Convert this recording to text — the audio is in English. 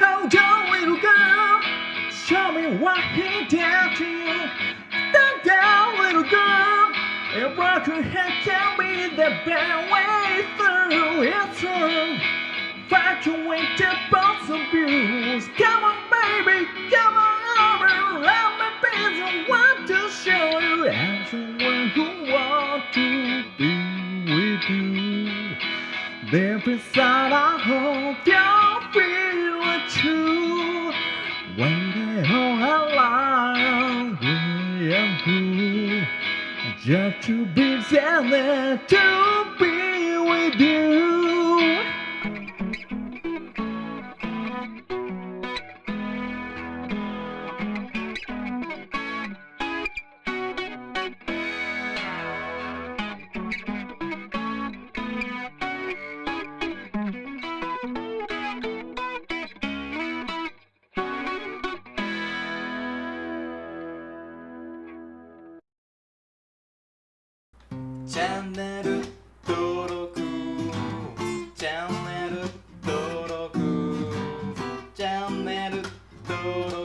little girl, show me what he did to you. Stand down, little girl, and rock your head, tell me the best way through. It's true. Fight your way to both abuse. Come on, baby, come on over. Let me be the one to show you. I'm who want to be with you. Deep inside, I hope When they all alive, we cool. Just to be there to be with you. チャンネル登録。チャンネル登録。チャンネル登録。